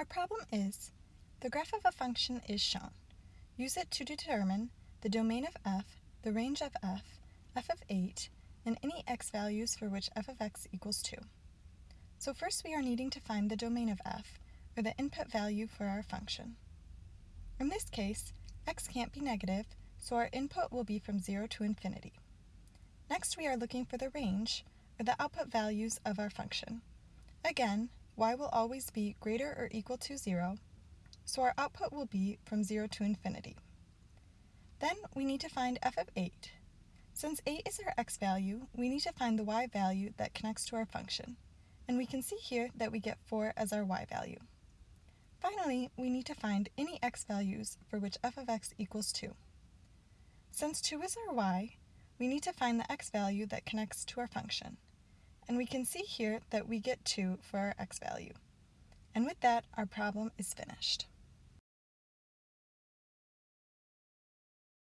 Our problem is, the graph of a function is shown. Use it to determine the domain of f, the range of f, f of 8, and any x values for which f of x equals 2. So first we are needing to find the domain of f, or the input value for our function. In this case, x can't be negative, so our input will be from 0 to infinity. Next we are looking for the range, or the output values of our function. Again, y will always be greater or equal to 0, so our output will be from 0 to infinity. Then we need to find f of 8. Since 8 is our x value, we need to find the y value that connects to our function, and we can see here that we get 4 as our y value. Finally, we need to find any x values for which f of x equals 2. Since 2 is our y, we need to find the x value that connects to our function, and we can see here that we get 2 for our x value. And with that, our problem is finished.